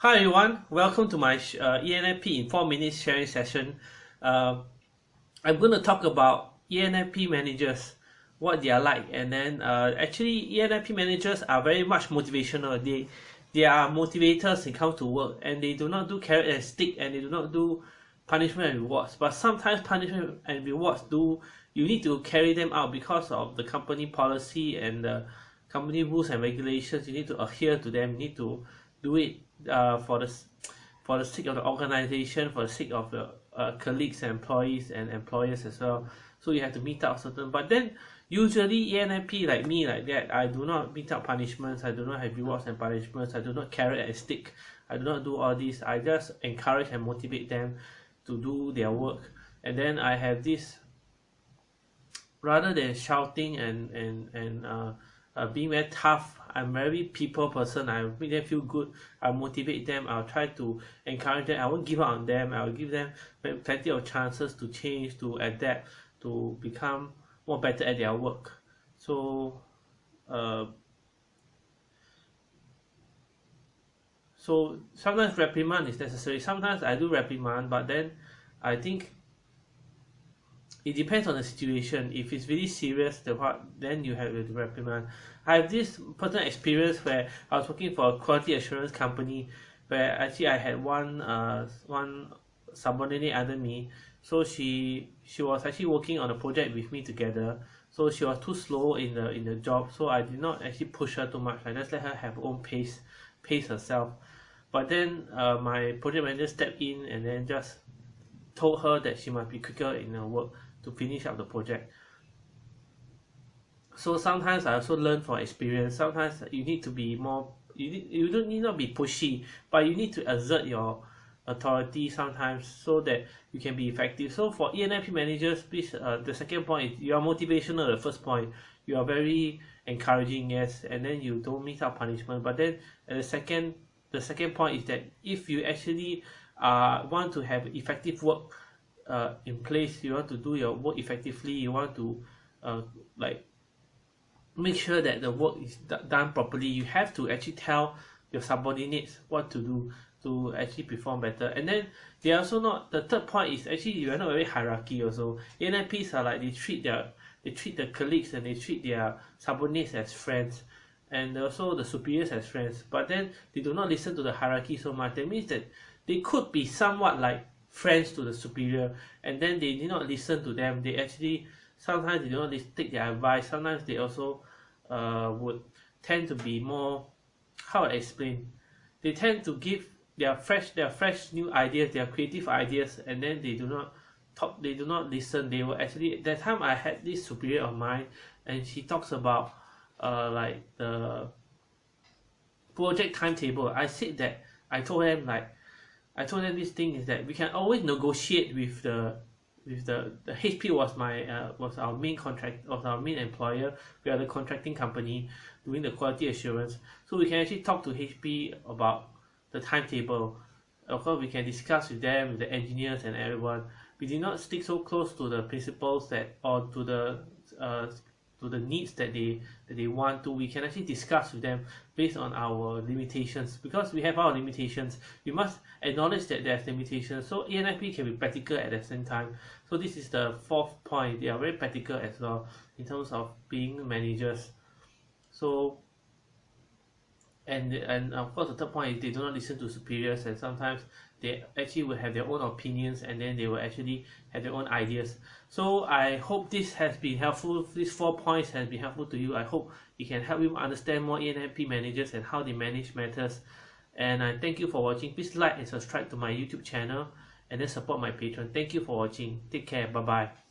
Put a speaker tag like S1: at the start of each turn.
S1: Hi everyone, welcome to my uh, ENFP in 4 minutes sharing session. Uh, I'm going to talk about ENFP managers, what they are like and then uh, actually ENFP managers are very much motivational. They, they are motivators it comes to work and they do not do carrot and stick and they do not do punishment and rewards but sometimes punishment and rewards do you need to carry them out because of the company policy and the company rules and regulations you need to adhere to them you need to do it uh, for the for the sake of the organization for the sake of the uh, colleagues and employees and employers as well. So you have to meet up certain but then usually ENFP like me like that I do not meet up punishments I do not have rewards and punishments I do not carrot and stick I do not do all this I just encourage and motivate them to do their work. And then I have this rather than shouting and and and uh, uh, being very tough I'm very people person. I make them feel good. I motivate them. I'll try to encourage them. I won't give up on them. I'll give them plenty of chances to change to adapt to become more better at their work. So uh, so sometimes reprimand is necessary. Sometimes I do reprimand but then I think it depends on the situation. If it's really serious the part then you have to reprimand. I have this personal experience where I was working for a quality assurance company where actually I had one uh one subordinate under me. So she she was actually working on a project with me together. So she was too slow in the in the job. So I did not actually push her too much. I just let her have her own pace pace herself. But then uh, my project manager stepped in and then just told her that she must be quicker in her work to finish up the project. So sometimes I also learn from experience. Sometimes you need to be more you need, you don't need not be pushy but you need to exert your authority sometimes so that you can be effective. So for ENFP managers please uh, the second point is you are motivational the first point. You are very encouraging yes and then you don't miss out punishment. But then the second the second point is that if you actually uh, want to have effective work uh, in place you want to do your work effectively you want to uh, like make sure that the work is done properly you have to actually tell your subordinates what to do to actually perform better. And then they also not the third point is actually you are not very hierarchy also. ENFPs are like they treat their they treat the colleagues and they treat their subordinates as friends and also the superiors as friends. But then they do not listen to the hierarchy so much. That means that they could be somewhat like friends to the superior and then they did not listen to them. They actually sometimes they do not take their advice. Sometimes they also uh, would tend to be more how I explain? They tend to give their fresh their fresh new ideas their creative ideas and then they do not talk they do not listen. They will actually that time I had this superior of mine and she talks about uh, like the project timetable. I said that I told them like I told them this thing is that we can always negotiate with the with the the HP was my uh, was our main contract was our main employer. We are the contracting company doing the quality assurance. So we can actually talk to HP about the timetable. Of course we can discuss with them with the engineers and everyone. We did not stick so close to the principles that or to the uh, to the needs that they that they want to we can actually discuss with them based on our limitations. Because we have our limitations we must acknowledge that there's limitations. So ENFP can be practical at the same time. So this is the fourth point. They are very practical as well in terms of being managers. So and and of course the third point is they do not listen to superiors and sometimes they actually will have their own opinions and then they will actually have their own ideas. So I hope this has been helpful. These four points has been helpful to you. I hope it can help you understand more ENFP managers and how they manage matters. And I thank you for watching. Please like and subscribe to my YouTube channel and then support my Patreon thank you for watching. Take care. Bye bye